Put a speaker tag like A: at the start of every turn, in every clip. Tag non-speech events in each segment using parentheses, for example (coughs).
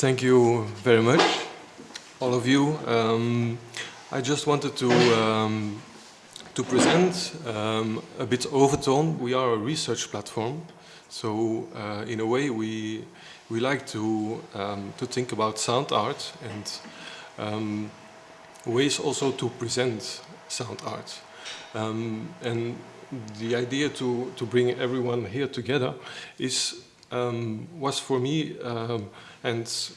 A: Thank you very much, all of you. Um, I just wanted to um, to present um, a bit Overtone. We are a research platform, so uh, in a way we we like to um, to think about sound art and um, ways also to present sound art. Um, and the idea to to bring everyone here together is um, was for me and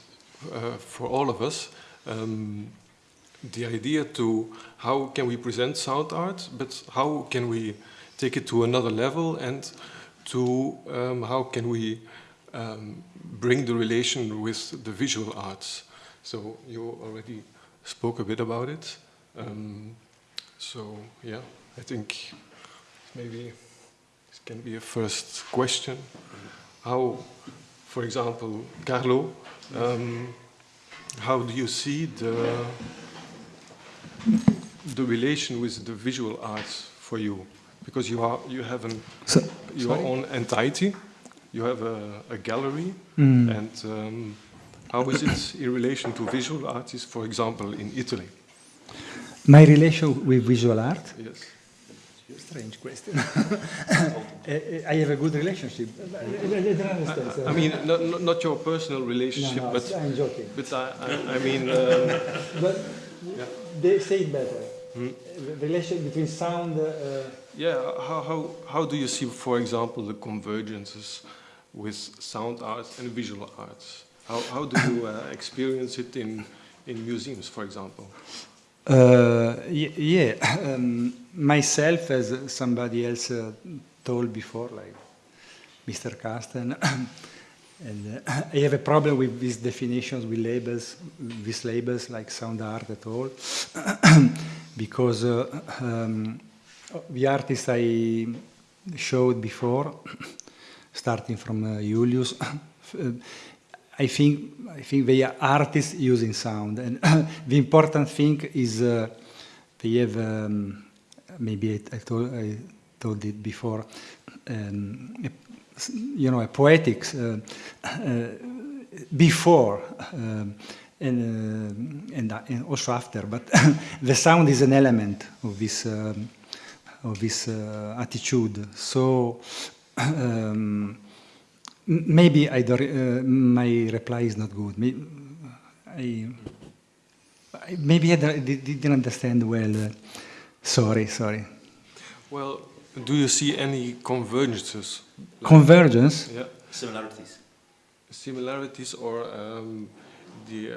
A: uh, for all of us the idea to how can we present sound art, but how can we take it to another level and to um, how can we um, bring the relation with the visual arts. So you already spoke a bit about it. Um, so yeah, I think maybe this can be a first question. How, for example, Carlo, um, how do you see the the relation with the visual arts for you? Because you are you have an so, your sorry? own entity, you have a, a gallery, mm. and um, how is it in relation to visual artists, for example, in Italy?
B: My relation with visual art?
A: Yes.
B: Strange question. (laughs) I have a good relationship.
A: I, I mean, not, not your personal relationship,
B: no, no,
A: but
B: I'm joking.
A: But I, I, I mean, um, (laughs)
B: but yeah they say it better. Hmm? The relation between sound. Uh,
A: yeah, how, how, how do you see, for example, the convergences with sound arts and visual arts? How, how do you uh, experience it in, in museums, for example?
B: Uh, yeah, (laughs) um, myself, as somebody else uh, told before, like Mr. Carsten, (coughs) And uh, (coughs) I have a problem with these definitions, with labels, these labels like sound art at all, (coughs) because uh, um, the artists I showed before, starting from uh, Julius, I think I think they are artists using sound, and (coughs) the important thing is uh, they have um, maybe I, I, told, I, told, it before um, you know, a poetics uh, uh, before um, and, uh, and, and, also after, but (coughs) the sound is an element of this um, of this attitude. So (coughs) um, maybe I my reply is not good. Maybe I, maybe I didn't understand well. sorry, sorry.
A: Well, do you see any convergences?
B: Like, Convergence?
A: Yeah.
C: Similarities.
A: Similarities or um, the,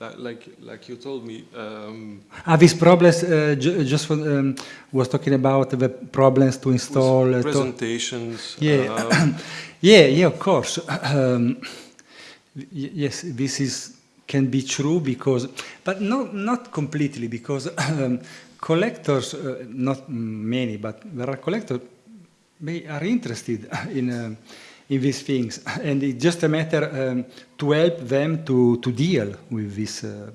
A: uh, like, like you told me. Um,
B: ah, these problems, uh, just um, was talking about the problems to install.
A: Uh, presentations.
B: To yeah. Um, (clears throat) yeah, yeah, of course. (clears throat) Um, yes, this is can be true because, but not, not completely because (clears throat) um, collectors, uh, not many, but there are collectors, they are interested (laughs) in, uh, in these things. (laughs) And it's just a matter um, to help them to, to deal with this uh,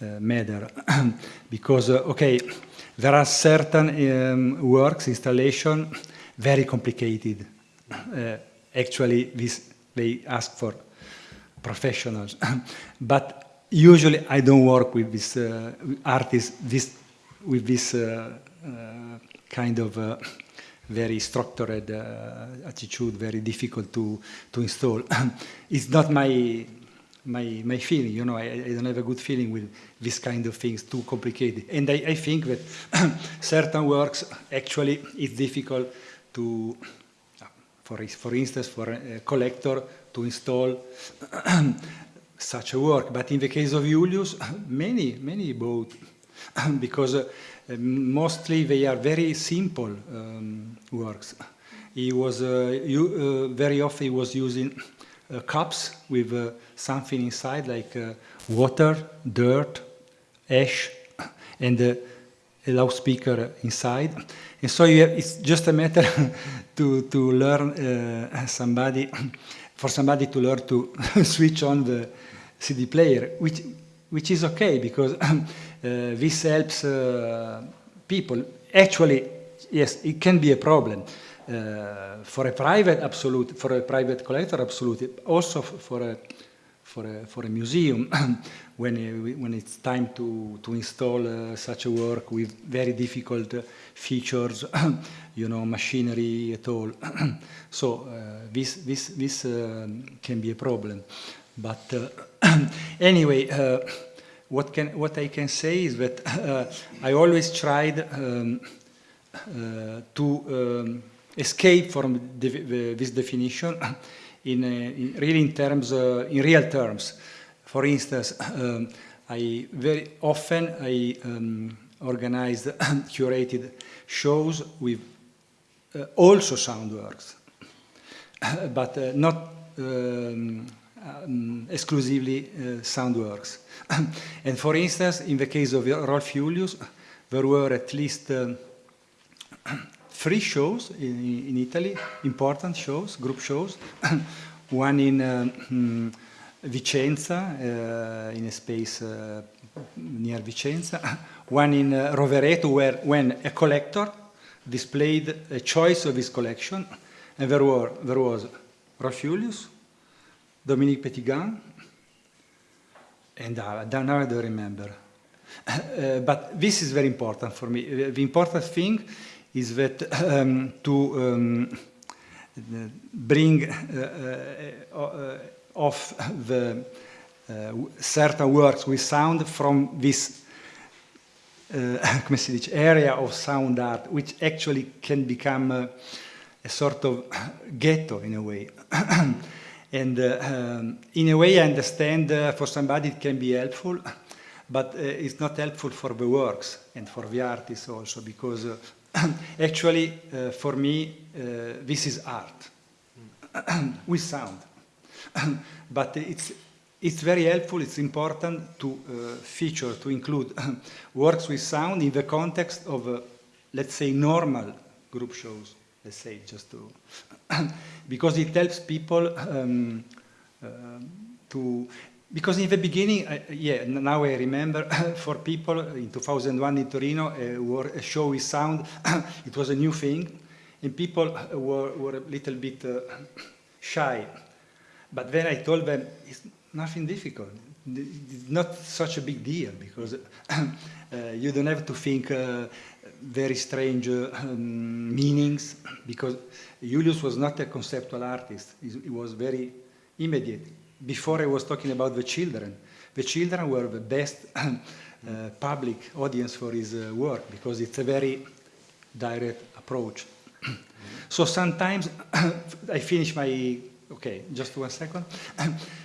B: uh matter. (clears throat) because, uh, okay, there are certain um, works, installation, very complicated. Uh, actually, this, they ask for professionals. (laughs) but usually I don't work with this artists, this with this uh, uh, kind of uh, very structured attitude, very difficult to, to install. (laughs) it's not my my, my feeling, you know, I, I, don't have a good feeling with this kind of things, too complicated. And I, I think that (clears throat) certain works, actually, it's difficult to, for, for instance, for a collector to install (clears throat) such a work. But in the case of Julius, (clears throat) many, many bought (clears throat) because uh, mostly they are very simple um, works. He was uh, you, uh, very often he was using cups with something inside like water, dirt, ash, and a loudspeaker inside. And so have, it's just a matter (laughs) to, to learn uh, somebody, (clears throat) for somebody to learn to (laughs) switch on the CD player, which, which is okay because (clears throat) Uh, this helps uh, people. Actually, yes, it can be a problem. Uh, for a private, absolute, for a private collector, absolutely. Also for a, for a, for a museum (clears throat) when, uh, when it's time to, to install uh, such a work with very difficult uh, features, (clears throat) you know, machinery at all. (clears throat) so uh, this, this, this um, can be a problem. But uh, anyway, uh, what, can, what I can say is that (laughs) I always tried um, to um, escape from this definition in, in, really in terms, in real terms. For instance, (coughs) um, I very often I um, organized (coughs) curated shows with uh, also sound works, (coughs) but uh, not um, um, exclusively uh, sound works. and for instance, in the case of Rolf Julius, there were at least um, three shows in, in, Italy, important shows, group shows. (clears throat) One in um, Vicenza, uh, in a space uh, near Vicenza. (clears throat) One in uh, Rovereto, where when a collector displayed a choice of his collection, and there, were, there was Rolf Julius, Dominique Petitgand, and uh, now I don't remember. (clears throat) Uh, but this is very important for me. The important thing is that um, to um, bring uh, uh, uh off the uh, certain works with sound from this (laughs) area of sound art, which actually can become a sort of ghetto in a way. (clears throat) and uh, um, in a way, I understand uh, for somebody it can be helpful, but uh, it's not helpful for the works and for the artists also, because (coughs) actually, for me, this is art (coughs) with sound. (coughs) but it's, it's very helpful, it's important to uh, feature, to include works with sound in the context of, uh, let's say, normal group shows, let's say, just to, because it helps people um, uh, to, because in the beginning, yeah, now I remember, (laughs) for people in 2001 in Torino, a, a show with sound, (coughs) it was a new thing, and people were, were a little bit uh, (coughs) shy but then I told them, it's nothing difficult. It's not such a big deal because (coughs) uh, you don't have to think uh, very strange uh, um, meanings because Julius was not a conceptual artist. He was very immediate. Before I was talking about the children. The children were the best (clears throat) uh, public audience for his uh, work because it's a very direct approach. (clears throat) so sometimes (clears throat) I finish my Okay, just one second.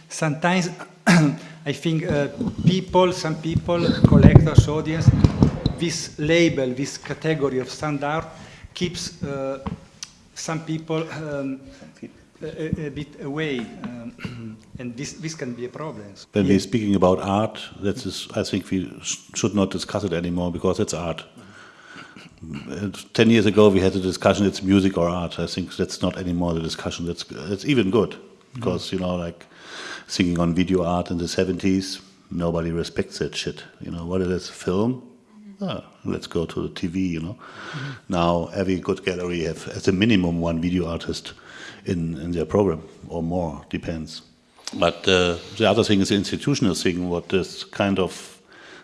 B: Sometimes I think uh, people, some people, collectors, audience, this label, this category of sound art keeps uh, some people um, a, a, bit away, um, (clears throat) and this, this can be a problem.
C: When yeah. we're speaking about art, that is, I think we should not discuss it anymore because it's art. 10 years ago we had a discussion it's music or art i think that's not anymore the discussion that's that's even good because mm. you know like singing on video art in the 70s nobody respects that shit you know what is this film oh, let's go to the tv you know mm. now every good gallery have as a minimum one video artist in in their program or more depends but uh, the other thing is the institutional thing what is kind of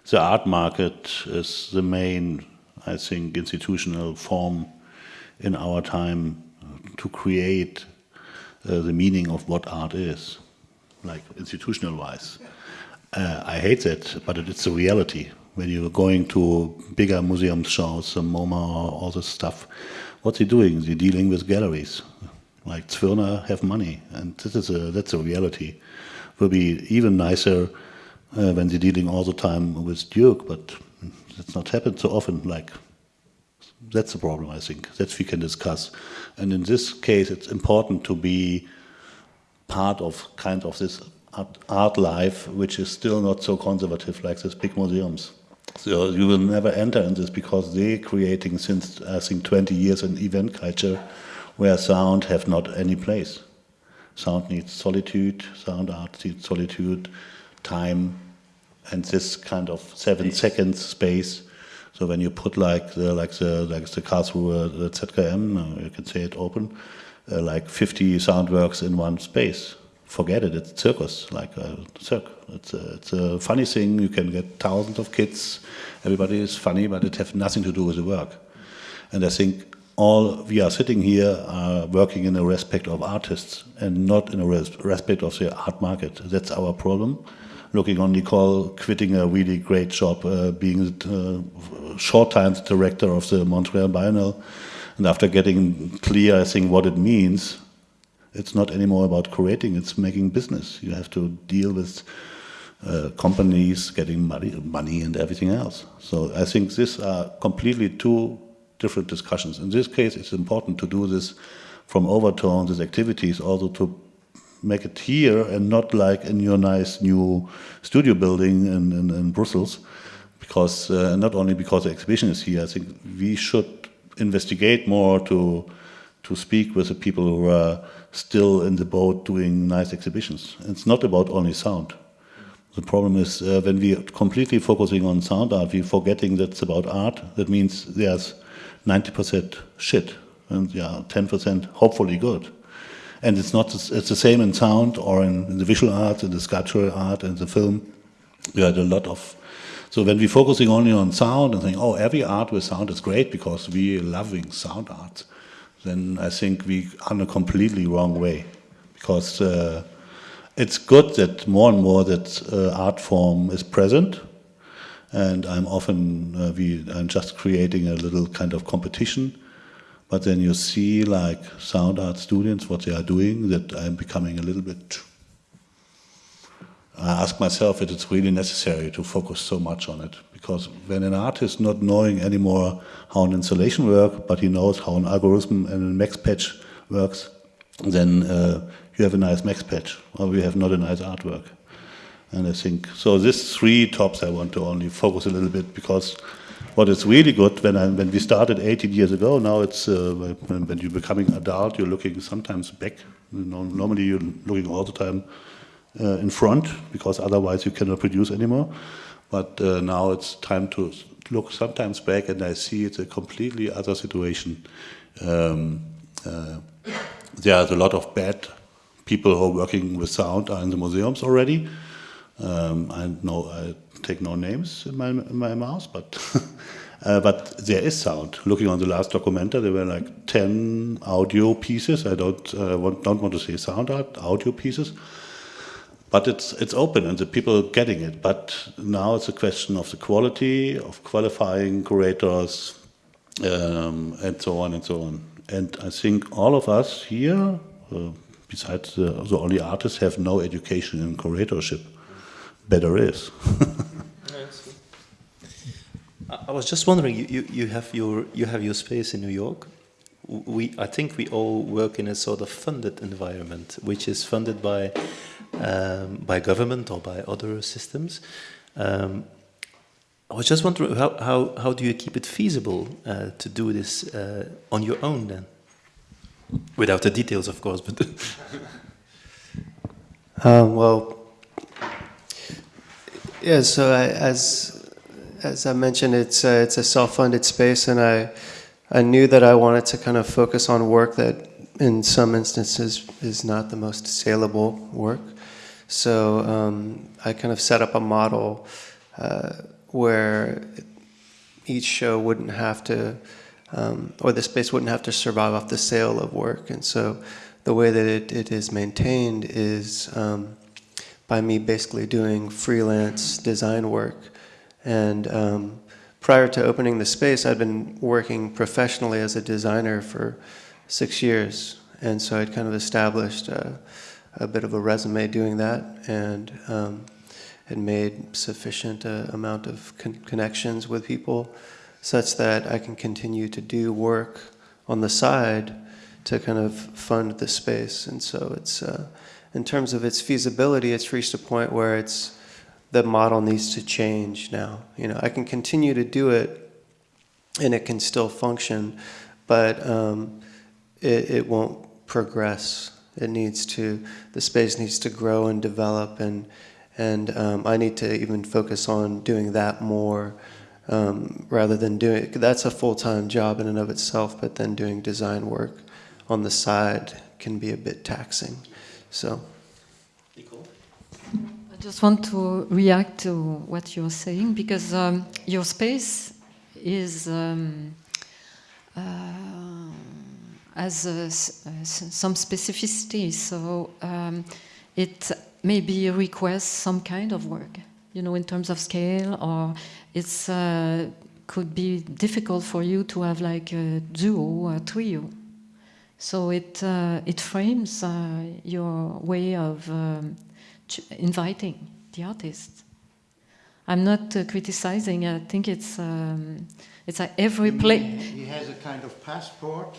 C: the art market is the main I think, institutional form in our time to create uh, the meaning of what art is, like institutional wise. Uh, I hate that, but it's a reality. When you're going to bigger museum shows, the MoMA, or all this stuff, what's he doing? He's dealing with galleries. Like Zwirner have money, and this is a, that's a reality. Will be even nicer uh, when they're dealing all the time with Duke, but it's not happened so often. Like that's the problem, I think. That we can discuss. And in this case, it's important to be part of kind of this art, art life, which is still not so conservative like these big museums. So you will never enter in this because they're creating since I think 20 years an event culture where sound have not any place. Sound needs solitude, sound art needs solitude, time, and this kind of seven seconds space so when you put like the like the like the Karlsruhe the ZKM, uh, you can say it open, uh, like 50 sound works in one space. Forget it. It's circus, like a circ. It's a, it's a funny thing. You can get thousands of kids. Everybody is funny, but it has nothing to do with the work. And I think all we are sitting here are working in a respect of artists and not in a res respect of the art market. That's our problem. Looking on Nicole quitting a really great job, uh, being uh, short time director of the Montreal Biennale, and after getting clear, I think what it means, it's not anymore about creating, it's making business. You have to deal with uh, companies getting money, money and everything else. So I think these are completely two different discussions. In this case, it's important to do this from overtones, these activities, also to make it here and not like in your nice new studio building in, in, in Brussels, because uh, not only because the exhibition is here, I think we should investigate more to to speak with the people who are still in the boat doing nice exhibitions. It's not about only sound. The problem is uh, when we are completely focusing on sound art, we're forgetting that it's about art. That means there's 90% shit and yeah, 10% hopefully good. And it's not it's the same in sound or in, in the visual art, in the sculptural art, and the film. We had a lot of. So when we're focusing only on sound and saying, oh, every art with sound is great because we're loving sound art, then I think we are in a completely wrong way. Because uh, it's good that more and more that uh, art form is present, and I'm often uh, we I'm just creating a little kind of competition. But then you see like sound art students what they are doing that I'm becoming a little bit. I ask myself if it's really necessary to focus so much on it because when an artist not knowing anymore how an installation works, but he knows how an algorithm and a max patch works, then uh, you have a nice max patch, or you have not a nice artwork. And I think, so these three tops I want to only focus a little bit because what is really good when, I, when we started 18 years ago, now it's, uh, when, you're becoming adult, you're looking sometimes back. Normally you're looking all the time uh, in front because otherwise you cannot produce anymore. But uh, now it's time to look sometimes back and I see it's a completely other situation. Um, uh, there's a lot of bad people who are working with sound are in the museums already. Um, I know I take no names in my in my mouth, but (laughs) uh, but there is sound. Looking on the last documenta, there were like ten audio pieces. I don't uh, want, don't want to say sound art, audio pieces. But it's it's open and the people are getting it. But now it's a question of the quality of qualifying curators um, and so on and so on. And I think all of us here, uh, besides the, the only artists, have no education in curatorship better is. (laughs)
D: I was just wondering, you, you, you, have your, you have your space in New York. We, I think we all work in a sort of funded environment, which is funded by, um, by government or by other systems. Um, I was just wondering, how, how, how do you keep it feasible uh, to do this uh, on your own then? Without the details, of course, but... (laughs)
E: uh, well, yeah, so I, as as I mentioned, it's a, it's a self-funded space, and I I knew that I wanted to kind of focus on work that, in some instances, is not the most saleable work. So um, I kind of set up a model uh, where each show wouldn't have to, um, or the space wouldn't have to survive off the sale of work, and so the way that it, it is maintained is. Um, by me basically doing freelance design work. And um, prior to opening the space, I'd been working professionally as a designer for six years. And so I'd kind of established a, a bit of a resume doing that and um, had made sufficient uh, amount of con connections with people such that I can continue to do work on the side to kind of fund the space. And so it's, uh, in terms of its feasibility, it's reached a point where it's the model needs to change now. You know, I can continue to do it and it can still function, but um, it, it won't progress. It needs to, the space needs to grow and develop and, and um, I need to even focus on doing that more um, rather than doing, that's a full-time job in and of itself, but then doing design work on the side can be a bit taxing. So.
F: I just want to react to what you're saying because um, your space is um, uh, has uh, uh, some specificity, so um, it maybe requires some kind of work, you know, in terms of scale, or it's uh, could be difficult for you to have like a duo or trio. So it uh, it frames uh, your way of um, inviting the artist. I'm not uh, criticizing. I think it's um, it's like every play.
G: He has a kind of passport.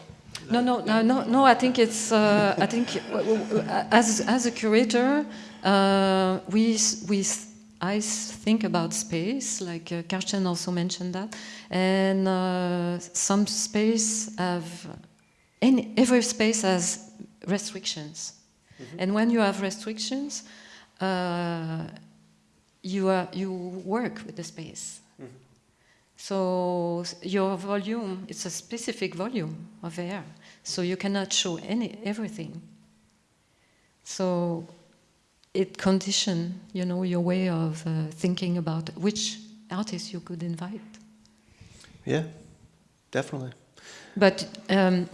F: No, no, no, no, no. I think it's. Uh, I think w- as as a curator, uh, we we I think about space. Like uh, Carsten also mentioned that, and uh, some space have. Any, every space has restrictions, and when you have restrictions, uh, you are, you work with the space. So your volume, it's a specific volume of air, so you cannot show any everything. So it condition, you know, your way of uh, thinking about which artists you could invite.
E: Yeah, definitely.
F: But um,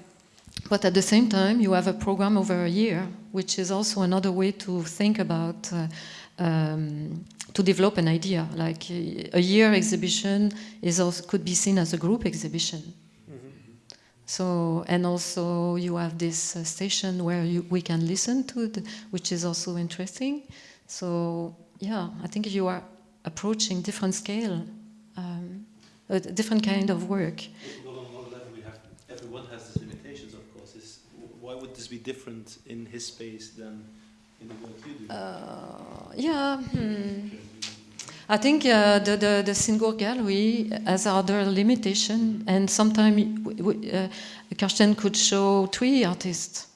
F: but at the same time, you have a program over a year, which is also another way to think about uh, um, to develop an idea. Like a year exhibition is also could be seen as a group exhibition. So and also you have this uh, station where you, we can listen to, the, which is also interesting. So yeah, I think you are approaching different scale, um, a different kind of work.
D: Well, on one level, we have everyone has these limitations, of course. Is why would this be different in his space than in the work you do?
F: Uh, yeah. Hmm. I think uh, the, the, the Singuhr gallery has other limitation, and sometimes uh, Carsten could show three artists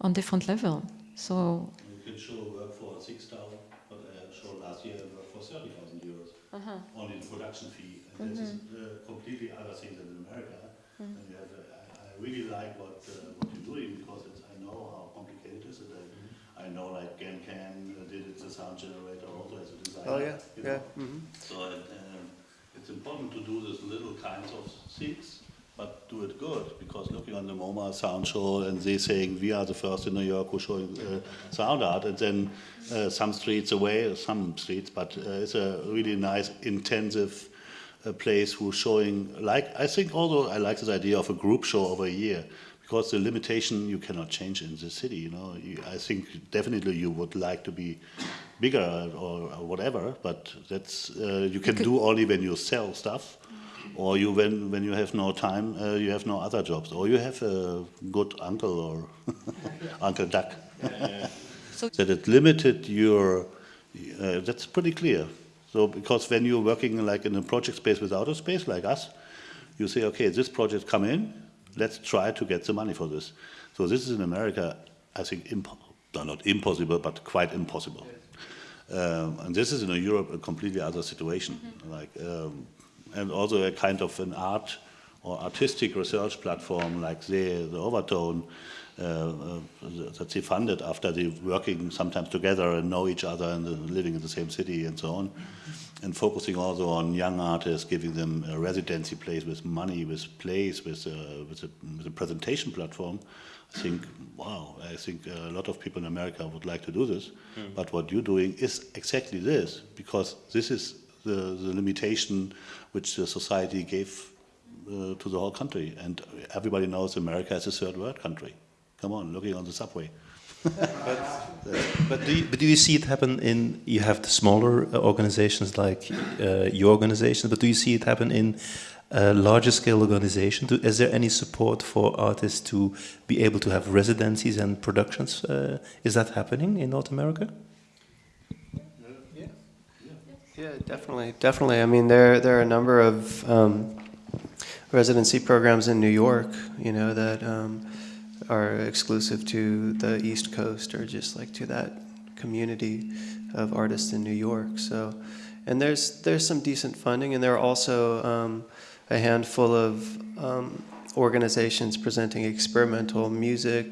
F: on different level. So
C: You could show work for 6,000, but I showed last year work for 30,000 euros. Only the production fee. And this is uh, completely other thing than in America. And you have a, I, I really like what, uh, what you're doing because it's, I know how complicated it is. And I, I know like Gen Can uh, did it, the sound generator also as a designer.
E: Oh yeah,
C: you
E: yeah.
C: know.
E: hmm
C: So and, um, it's important to do this little kinds of things, but do it good. Because looking on the MoMA sound show and they saying we are the first in New York who showing uh, sound art, and then uh, some streets away, some streets, but uh, it's a really nice intensive uh, place who's showing. Like I think although I like this idea of a group show over a year. Because the limitation you cannot change in the city, you know. You, I think definitely you would like to be bigger or, or whatever, but that's uh, you can do only when you sell stuff, or you when when you have no time, uh, you have no other jobs, or you have a good uncle or (laughs) Uncle Duck. (laughs)
F: So-
C: that it limited your. Uh, that's pretty clear. So because when you're working like in a project space without a space like us, you say, okay, this project come in, let's try to get the money for this. So this is in America, I think, no, not impossible, but quite impossible. Um, and this is in Europe a completely other situation, like, um, and also a kind of an art or artistic research platform like the, the Overtone that they funded after they working sometimes together and know each other and uh, living in the same city and so on, and focusing also on young artists, giving them a residency place with money, with plays, with a, with a, with a presentation platform. I think, wow, I think a lot of people in America would like to do this. But what you're doing is exactly this, because this is the, the limitation which the society gave uh, to the whole country. And everybody knows America is a third world country. Come on, looking on the subway. (laughs)
D: But do you, but do you see it happen in? You have the smaller uh, organizations like uh, your organization, but do you see it happen in uh, larger scale organizations? Do, is there any support for artists to be able to have residencies and productions? Uh, is that happening in North America?
E: Yeah, definitely, definitely. I mean, there there are a number of um, residency programs in New York, you know, that um, are exclusive to the East Coast or just like to that community of artists in New York. So, and there's there's some decent funding, and there are also um, a handful of um, organizations presenting experimental music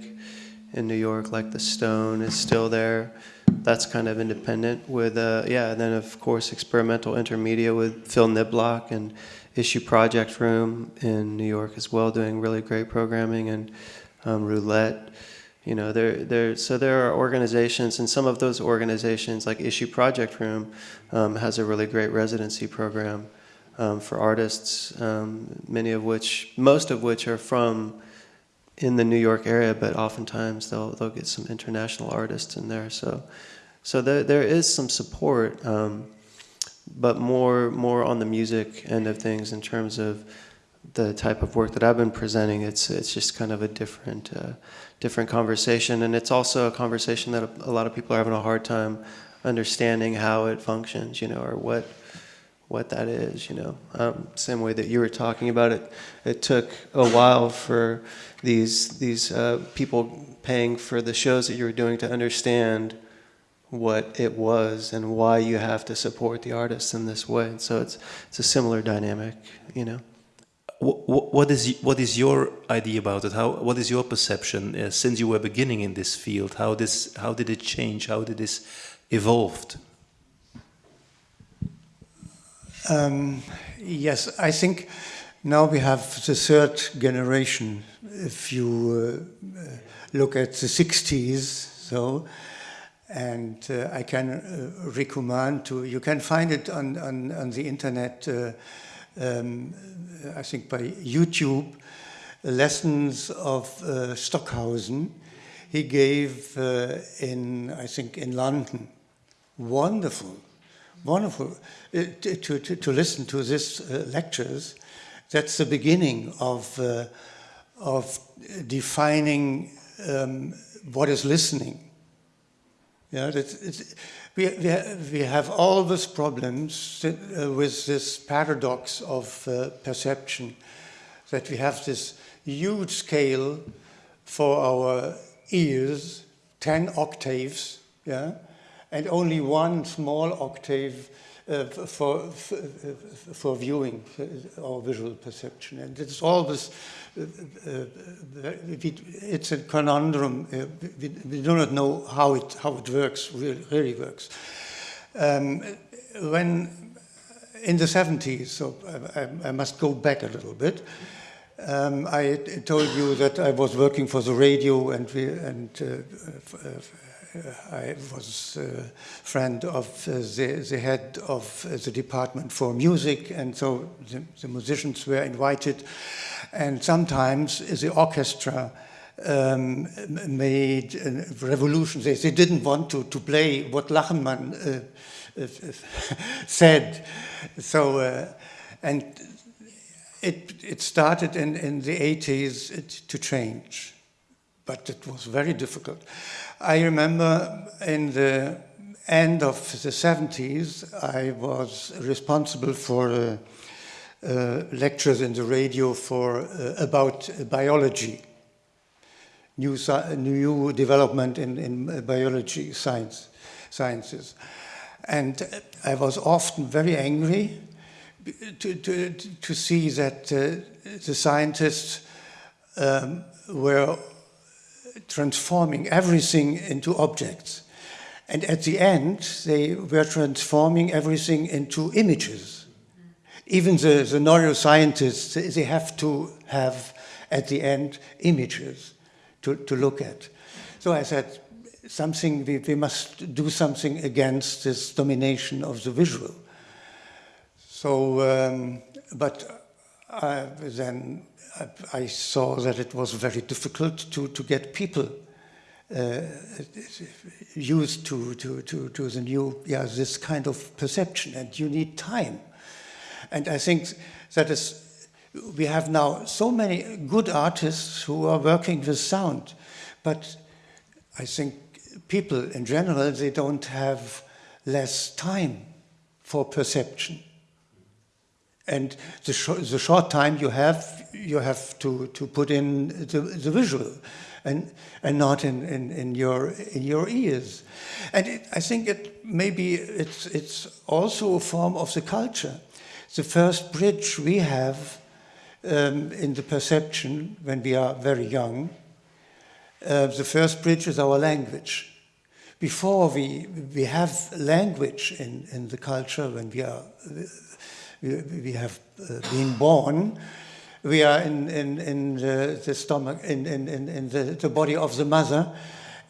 E: in New York, like the Stone is still there. That's kind of independent with, uh, yeah, and then of course experimental intermedia with Phil Niblock and Issue Project Room in New York as well, doing really great programming and um, Roulette. You know, there, there. So there are organizations, and some of those organizations, like Issue Project Room, um, has a really great residency program um, for artists. Um, many of which, most of which, are from in the New York area, but oftentimes they'll they'll get some international artists in there. So, so there there is some support, um, but more more on the music end of things in terms of the type of work that I've been presenting. It's it's just kind of a different uh, different conversation, and it's also a conversation that a, a lot of people are having a hard time understanding how it functions, you know, or what what that is, you know. Um, same way that you were talking about it, it took a while for these these uh, people paying for the shows that you were doing to understand what it was and why you have to support the artists in this way. So it's it's a similar dynamic, you know.
D: What, is what is your idea about it? How what is your perception uh, since you were beginning in this field? How this how did it change? How did this evolved?
G: Um, yes, I think now we have the third generation. If you uh, look at the 60s, so, and uh, I can uh, recommend to, you can find it on, on, on the internet, uh, um, I think by YouTube, lessons of uh, Stockhausen. He gave uh, in, I think, in London. Wonderful wonderful uh, to, to, to listen to these uh, lectures. That's the beginning of, uh, of defining um, what is listening. Yeah, it's, we, we, have all these problems uh, with this paradox of uh, perception, that we have this huge scale for our ears, 10 octaves, yeah, and only one small octave uh, for, for, viewing uh, or visual perception. And it's always, uh, uh, it's a conundrum. Uh, we, we, do not know how it, how it works, really, really works. Um, when in the 70s, so I, I, must go back a little bit, um, I told you that I was working for the radio and, we, and uh, I was a friend of uh, the, the head of uh, the department for music, and so the, the musicians were invited. And sometimes the orchestra um, made a revolution. They, they, didn't want to, to play what Lachenmann uh, uh, (laughs) said. So, uh, and it, it started in, in the 80s to change, but it was very difficult. I remember in the end of the 70s, I was responsible for uh, uh, lectures in the radio for uh, about biology, new, new development in, in biology science, sciences. And I was often very angry to, to, to see that uh, the scientists um, were transforming everything into objects. And at the end, they were transforming everything into images. Even the, the neuroscientists, they have to have, at the end, images to, to look at. So I said, something, we, we must do something against this domination of the visual. So, um, but uh, then I saw that it was very difficult to, to get people uh, used to, to, to, to the new, yeah, this kind of perception, and you need time. And I think that is, we have now so many good artists who are working with sound, but I think people in general, they don't have less time for perception. And the, sh the short time you have, you have to, to put in the, the visual and, and not in, in, in, your, in your ears. And it, I think it maybe it's, it's also a form of the culture. The first bridge we have um, in the perception when we are very young Uh, the first bridge is our language. Before we, we have language in, in the culture, when we, are, we, have uh, been born, we are in, in, in the, the stomach, in, in, in the, the body of the mother,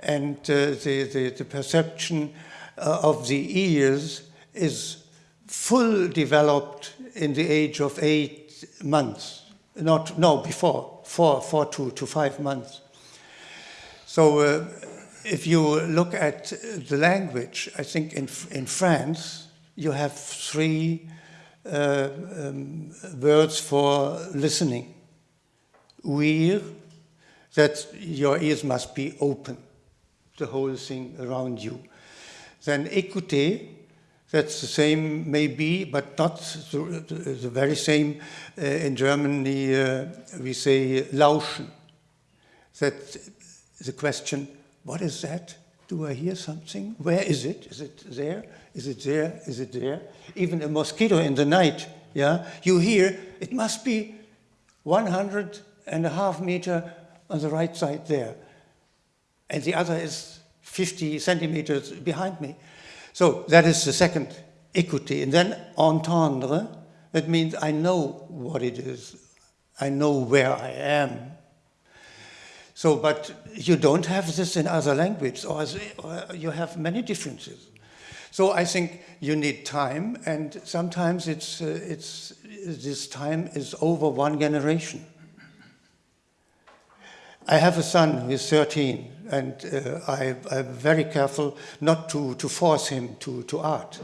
G: and uh, the, the, the perception uh, of the ears is full developed in the age of eight months. Not, no, before, four, four to, to five months. So uh, if you look at the language, I think in, in France, you have three uh, um, words for listening. Ouïr, that your ears must be open, the whole thing around you. Then écouter, that's the same maybe, but not the, the, the very same. Uh, in Germany, uh, we say lauschen. That the question, what is that? Do I uh, hear something? Where is it? Is it there? Is it there? Is it there? Even a mosquito in the night, yeah, you hear it must be 100 and a half meter on the right side there. And the other is 50 centimeters behind me. So that is the second equity. And then entendre, that means I know what it is. I know where I am. So, but you don't have this in other languages, or, or you have many differences. So I think you need time, and sometimes it's, uh, it's, this time is over one generation. I have a son who is 13, and uh, I, am very careful not to, to force him to, to art.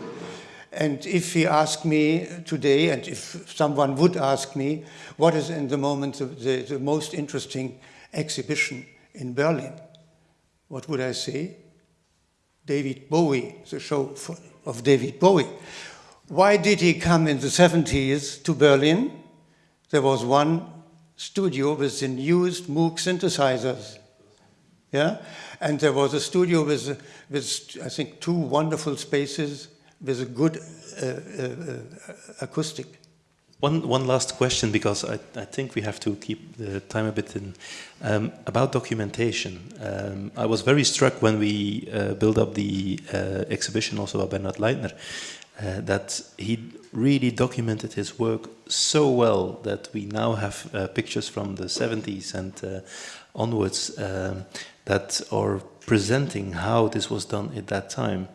G: And if he asked me today, and if someone would ask me, what is in the moment the, the, the most interesting exhibition in Berlin. What would I say? David Bowie, the show for, of David Bowie. Why did he come in the 70s to Berlin? There was one studio with the newest Moog synthesizers. Yeah? And there was a studio with, with I think, two wonderful spaces with a good uh, uh, uh acoustic.
D: One, one last question, because I, I think we have to keep the time a bit in. Um, about documentation, um, I was very struck when we uh, built up the uh, exhibition also by Bernhard Leitner, uh, that he really documented his work so well that we now have uh, pictures from the 70s and uh, onwards um, that are presenting how this was done at that time.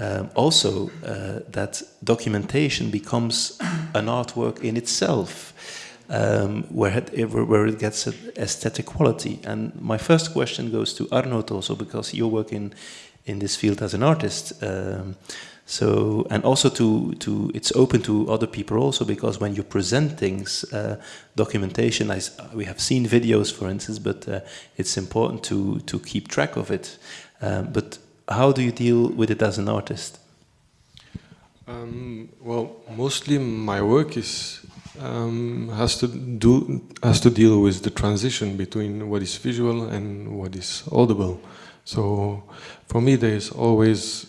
D: Um, also, uh, that documentation becomes an artwork in itself, um, where, it, where it gets an aesthetic quality. And my first question goes to Arnold also, because you're working in this field as an artist. Um, so, and also to, to, it's open to other people also, because when you present things, uh, documentation, I, we have seen videos, for instance, but uh, it's important to, to keep track of it. Um, but how do you deal with it as an artist?
A: Um, well, mostly my work is um, has to do has to deal with the transition between what is visual and what is audible. So, for me, there is always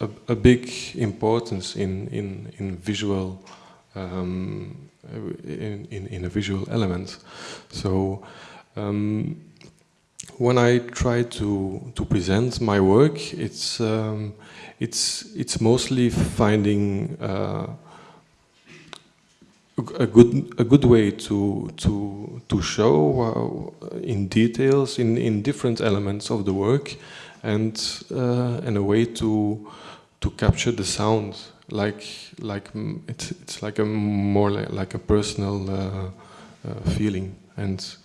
A: a, a big importance in in in visual um, in, in, in a visual element. So. Um, when I try to to present my work, it's um, it's it's mostly finding uh, a good a good way to to to show uh, in details in in different elements of the work, and uh, and a way to to capture the sound. Like like it's it's like a more like, like a personal uh, uh, feeling and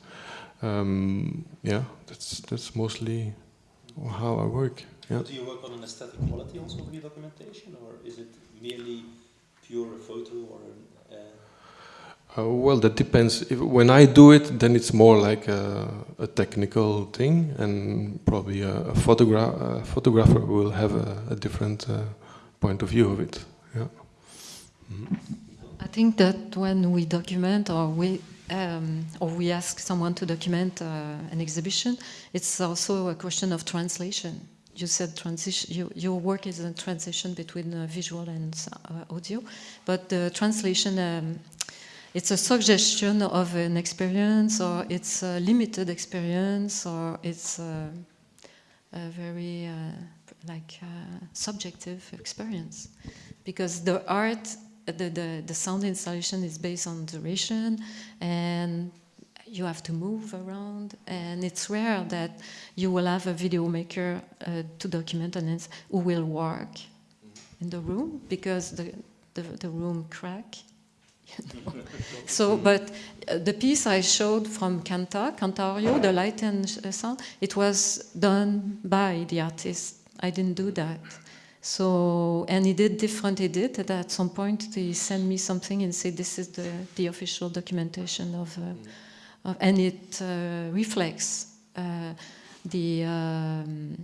A: um, yeah, that's that's mostly how I work. Yeah.
D: Do you work on an aesthetic quality also of your documentation, or is it merely pure photo or? Uh...
A: Uh, well, that depends. If, when I do it, then it's more like a, a technical thing, and probably a, a, photogra a photographer will have a, a different uh, point of view of it. Yeah. Mm -hmm.
F: I think that when we document or we um, or we ask someone to document uh, an exhibition, it's also a question of translation. You said transition. You, your work is a transition between uh, visual and uh, audio, but the translation um, it's a suggestion of an experience, or it's a limited experience, or it's a, a very uh, like uh, subjective experience, because the art, the, the the sound installation is based on duration and you have to move around, and it's rare that you will have a video maker uh, to document an who will work in the room because the, the, the room crack. you (laughs) know. so, but uh, the piece I showed from Canta, Cantario, the light and uh, sound, it was done by the artist. I didn't do that. So, and he did different edit. And at some point, he sent me something and said, "This is the, the official documentation of." Uh, of- and it uh, reflects uh, the, um,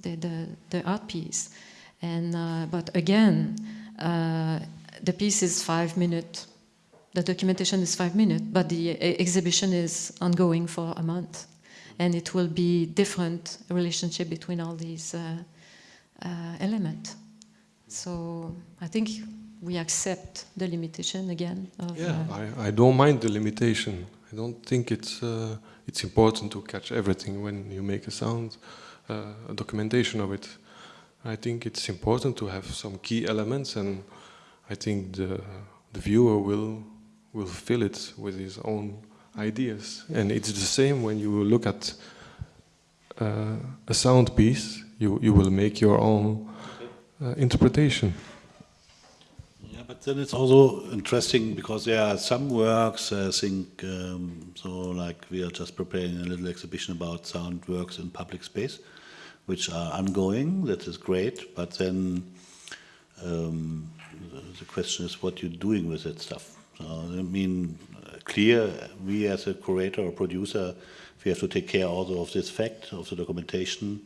F: the, the, the art piece. And, uh, but again, uh, the piece is five minutes. The documentation is five minutes, but the exhibition is ongoing for a month. And it will be different relationship between all these uh, elements. So I think we accept the limitation again of
A: Yeah,
F: uh,
A: I, I don't mind the limitation. I don't think it's uh, it's important to catch everything when you make a sound, uh, a documentation of it. I think it's important to have some key elements, and I think the the viewer will will fill it with his own ideas. And it's the same when you look at uh, a sound piece. You you will make your own uh, interpretation.
C: Yeah, but then it's also interesting because there are some works, I think, um, so like we are just preparing a little exhibition about sound works in public space, which are ongoing, that is great, but then um, the- question is what you're doing with that stuff. So, I mean, clear, we as a curator or producer, we have to take care also of this fact, of the documentation,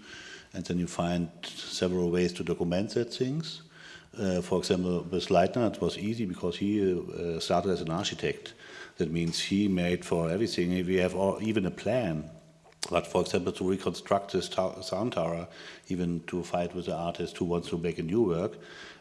C: and then you find several ways to document that things. Uh, for example, with Leitner, it was easy because he uh, started as an architect. That means he made for everything. If we have all, even a plan. But for example, to reconstruct this sound tower, even to fight with the artist who wants to make a new work,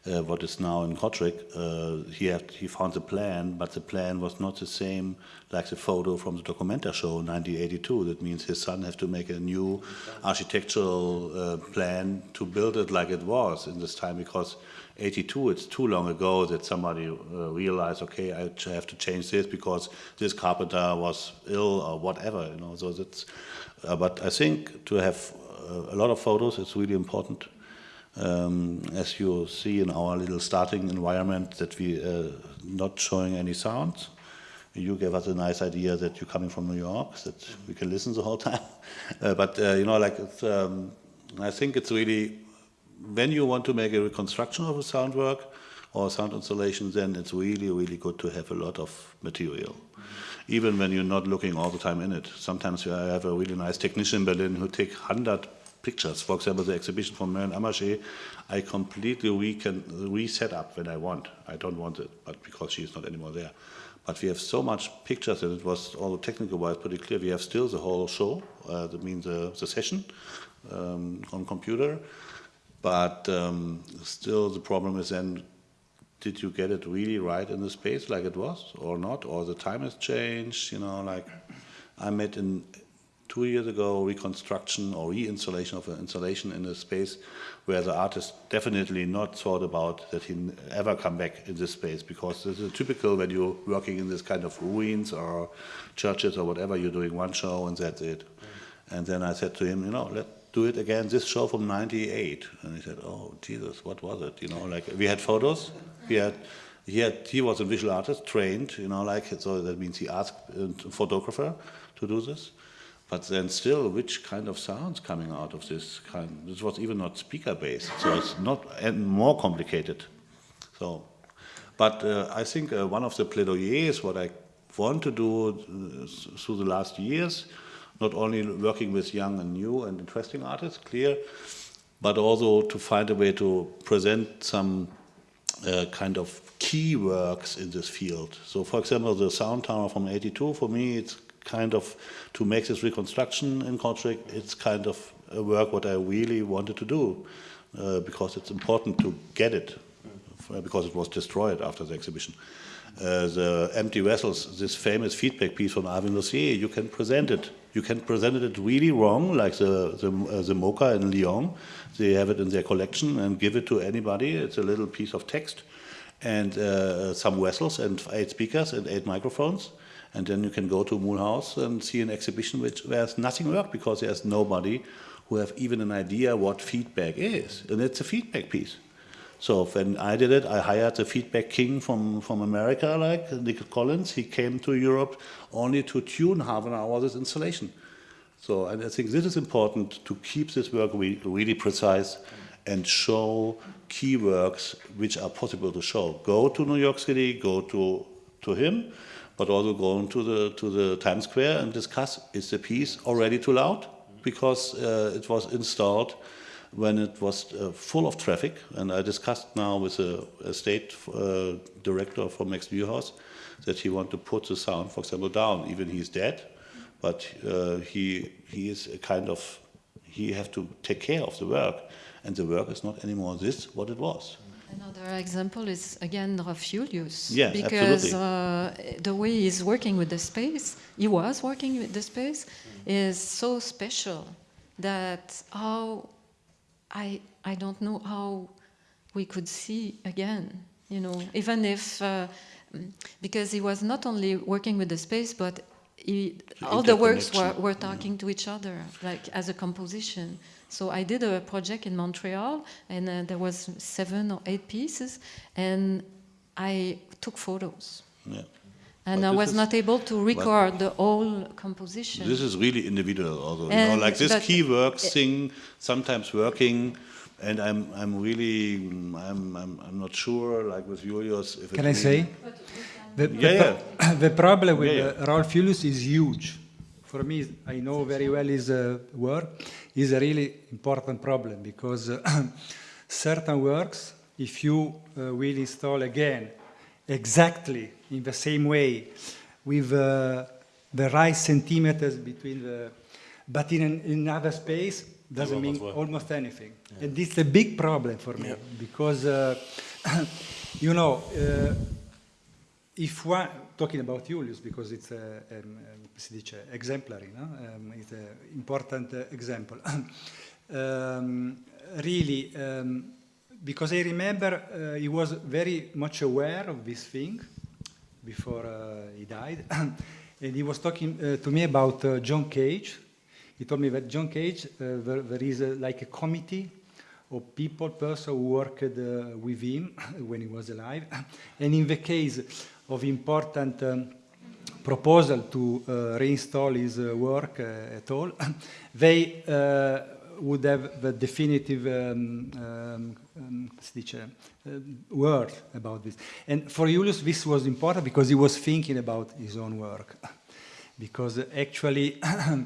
C: uh, what is now in Kortrijk, uh, he, had, he found the plan, but the plan was not the same like the photo from the Documenta show in 1982. That means his son has to make a new architectural uh, plan to build it like it was in this time because 82 it's too long ago that somebody uh, realized okay i have to change this because this carpenter was ill or whatever you know so that's but i think to have uh, a lot of photos is really important um, as you see in our little starting environment that we uh, not showing any sounds you gave us a nice idea that you're coming from New York, that we can listen the whole time. (laughs) Uh, but uh, you know, like um, I think it's really when you want to make a reconstruction of a sound work or sound installation, then it's really, really good to have a lot of material. Even when you're not looking all the time in it. Sometimes I have a really nice technician in Berlin who take 100 pictures. For example, the exhibition from Maryanne Amacher, I completely re can reset up when I want. I don't want it, but because she's not anymore there. But we have so much pictures, and it was all technical wise pretty clear. We have still the whole show, uh, that means the, the session um, on computer. But um, still, the problem is then did you get it really right in the space like it was or not? Or the time has changed? You know, like I met in two years ago reconstruction or reinstallation of an installation in a space where the artist definitely not thought about that he ever come back in this space because this is typical when you're working in this kind of ruins or churches or whatever you're doing one show and that's it and then i said to him you know let's do it again this show from 98 and he said oh jesus what was it you know like we had photos we had he had he was a visual artist trained you know like so that means he asked a photographer to do this but then still, which kind of sounds coming out of this kind? This was even not speaker based, so it's not and more complicated. So, but uh, I think uh, one of the plaidoyers, what I want to do uh, through the last years, not only working with young and new and interesting artists, clear, but also to find a way to present some uh, kind of key works in this field. So, for example, the sound tower from '82 for me, it's kind of to make this reconstruction in Kortrijk. It's kind of a work what I really wanted to do uh, because it's important to get it uh, because it was destroyed after the exhibition. Uh, the empty vessels, this famous feedback piece from Alvin Lucier, you can present it. You can present it really wrong, like the, the, uh, the Mocha in Lyon. They have it in their collection and give it to anybody. It's a little piece of text and uh, some vessels and eight speakers and eight microphones. And then you can go to Mulhouse and see an exhibition which there's nothing work because there's nobody who have even an idea what feedback is. And it's a feedback piece. So when I did it, I hired the feedback king from, from America, like Nick Collins. He came to Europe only to tune half an hour this installation. So and I think this is important to keep this work really, really precise and show key works which are possible to show. Go to New York City, go to, to him, but also go into the, to the Times Square and discuss, is the piece already too loud? Because uh, it was installed when it was uh, full of traffic, and I discussed now with a, a state uh, director from Max Neuhaus that he want to put the sound, for example, down. Even he's dead, but uh, he he is a kind of he have to take care of the work, and the work is not anymore this what it was.
F: Another example is again.
C: Yeah,
F: because uh, the way he's working with the space, he was working with the space, is so special that how I I don't know how we could see again. You know, even if uh, because he was not only working with the space, but he, all the works were, were talking to each other, like as a composition. So I did a project in Montreal, and uh, there was seven or eight pieces, and I took photos.
C: Yeah.
F: And
C: But
F: I was not able to record the whole composition.
C: This is really individual, also. you know, like this
F: but-
C: key work, sing, sometimes working, and I'm, I'm really, I'm, I'm, I'm not sure, like with Julius, if it
B: Can I
C: really-
B: say? The, the,
C: Yeah,
B: pro- (coughs) the problem with
C: Yeah,
B: uh, Rolf Julius is huge. For me, I know very well his uh, work. is a really important problem because uh, (coughs) certain works, if you uh, will install again exactly in the same way with uh, the right centimeters between the, but in an, in another space doesn't mean almost anything. And this is a big problem for me because, uh, (coughs) you know, uh, if one, talking about Julius, because it's a, um, um, si dice, exemplary, no? um, it's an important uh, example. (coughs) um, really, um, because I remember uh, he was very much aware of this thing before uh, he died, (coughs) and he was talking uh, to me about uh, John Cage. He told me that John Cage, uh, there, there is a, like a committee of people, person who worked uh, with him (coughs) when he was alive, (coughs) and in the case of important um, proposal to uh, reinstall his uh, work uh, at all, they uh, would have the definitive um, um, um, dice, uh, word about this. And for Julius, this was important because he was thinking about his own work. (laughs) because actually, (clears throat) uh,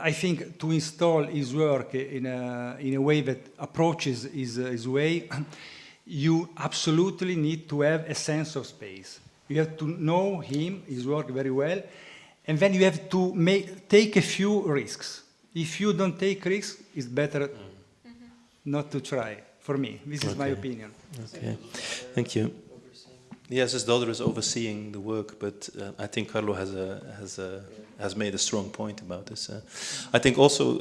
B: I think to install his work in a, in a way that approaches his, uh, his way, (clears throat) you absolutely need to have a sense of space. You have to know him, his work very well, and then you have to make, take a few risks. If you don't take risks, it's better not to try, for me. This is my opinion.
D: Okay, thank you. Yes, his daughter is overseeing the work, but uh, I think Carlo has a has a has made a strong point about this. Uh, I think also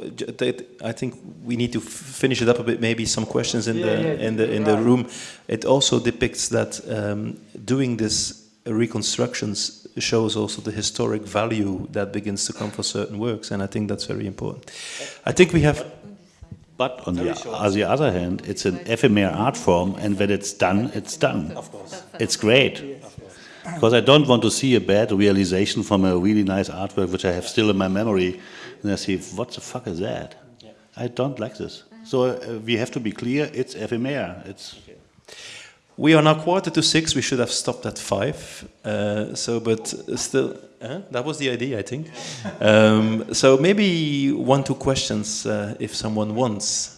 D: I think we need to f- finish it up a bit. Maybe some questions in
B: Yeah,
D: the
B: yeah,
D: in the in the room. It also depicts that um, doing this reconstructions shows also the historic value that begins to come for certain works, and I think that's very important. I think we have.
C: But on the, on the other hand, it's an ephemeral art form, and when it's done, it's done. Of course. It's great. Because I don't want to see a bad realization from a really nice artwork, which I have still in my memory, and I see, what the fuck is that? I don't like this. So uh, we have to be clear, it's ephemeral. It's
D: We are now quarter to six. We should have stopped at five. Uh, so, but still, uh, that was the idea, I think. Um, so maybe one, two questions, uh, if someone wants.